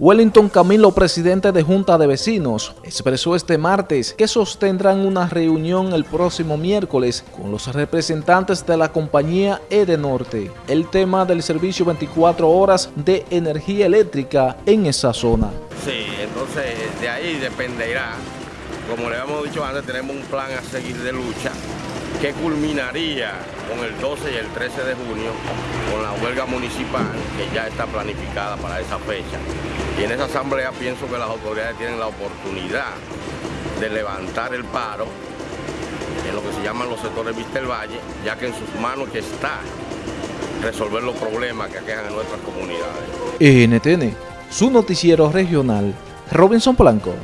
Wellington Camilo, presidente de Junta de Vecinos, expresó este martes que sostendrán una reunión el próximo miércoles con los representantes de la compañía Edenorte, el tema del servicio 24 horas de energía eléctrica en esa zona. Sí, entonces de ahí dependerá, como le hemos dicho antes, tenemos un plan a seguir de lucha que culminaría con el 12 y el 13 de junio con la huelga municipal que ya está planificada para esa fecha. Y en esa asamblea pienso que las autoridades tienen la oportunidad de levantar el paro en lo que se llaman los sectores Vista el Valle, ya que en sus manos que está resolver los problemas que aquejan en nuestras comunidades. NTN, su noticiero regional, Robinson Blanco.